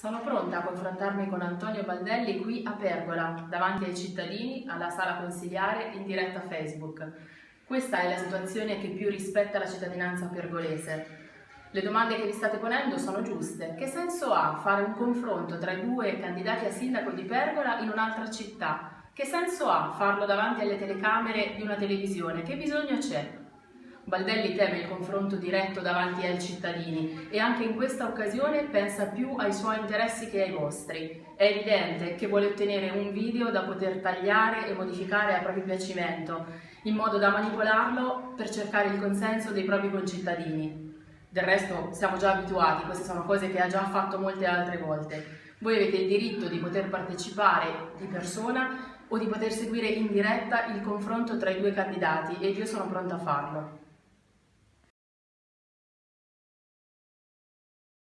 Sono pronta a confrontarmi con Antonio Baldelli qui a Pergola, davanti ai cittadini, alla sala consigliare, in diretta Facebook. Questa è la situazione che più rispetta la cittadinanza pergolese. Le domande che vi state ponendo sono giuste. Che senso ha fare un confronto tra i due candidati a sindaco di Pergola in un'altra città? Che senso ha farlo davanti alle telecamere di una televisione? Che bisogno c'è? Baldelli teme il confronto diretto davanti ai cittadini e anche in questa occasione pensa più ai suoi interessi che ai vostri. È evidente che vuole ottenere un video da poter tagliare e modificare a proprio piacimento, in modo da manipolarlo per cercare il consenso dei propri concittadini. Del resto siamo già abituati, queste sono cose che ha già fatto molte altre volte. Voi avete il diritto di poter partecipare di persona o di poter seguire in diretta il confronto tra i due candidati ed io sono pronta a farlo.